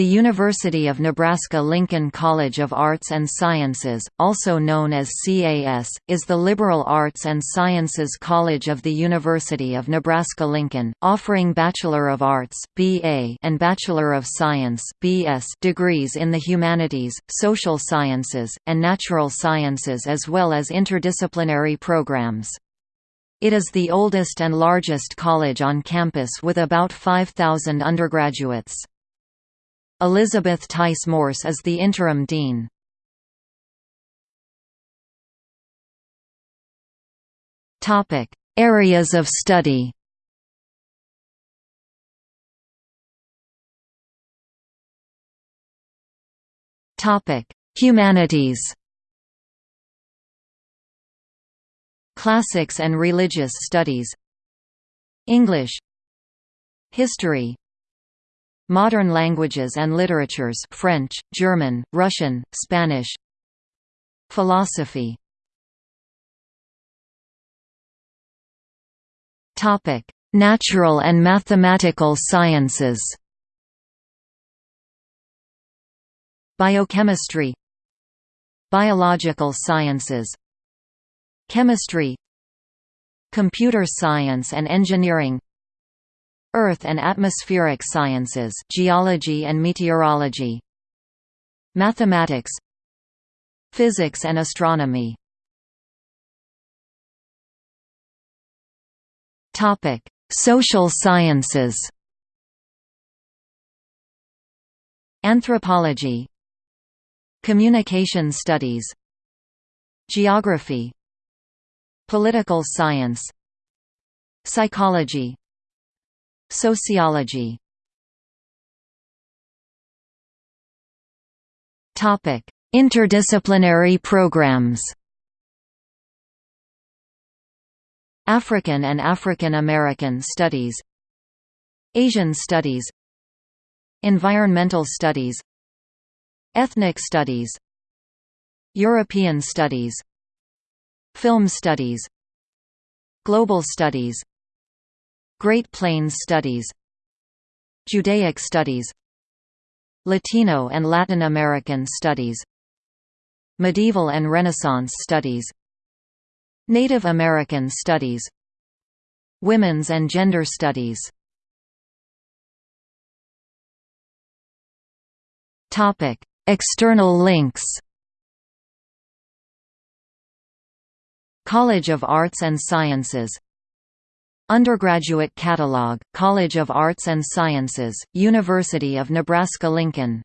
The University of Nebraska-Lincoln College of Arts and Sciences, also known as CAS, is the liberal arts and sciences college of the University of Nebraska-Lincoln, offering Bachelor of Arts (BA) and Bachelor of Science (BS) degrees in the humanities, social sciences, and natural sciences as well as interdisciplinary programs. It is the oldest and largest college on campus with about 5,000 undergraduates. Elizabeth Theiss-Morse is the interim dean. Topic: Areas of study. Topic: Humanities. Classics and Religious Studies English History Modern languages and literatures French, German, Russian, Spanish. Philosophy. Natural and mathematical sciences. Biochemistry. Biological sciences. Chemistry. Computer science and engineering Earth and atmospheric sciences geology and meteorology. Mathematics. Physics and astronomy. Topic: Social sciences. Anthropology. Communication studies. Geography. Political science. Psychology Sociology. Topic: Interdisciplinary programs. African and African American Studies. Asian Studies. Environmental Studies. Ethnic Studies. European Studies. Film Studies. Global Studies Great Plains Studies Judaic Studies Latino and Latin American Studies Medieval and Renaissance Studies Native American Studies Women's and Gender Studies. External links. College of Arts and Sciences Undergraduate Catalog, College of Arts and Sciences, University of Nebraska-Lincoln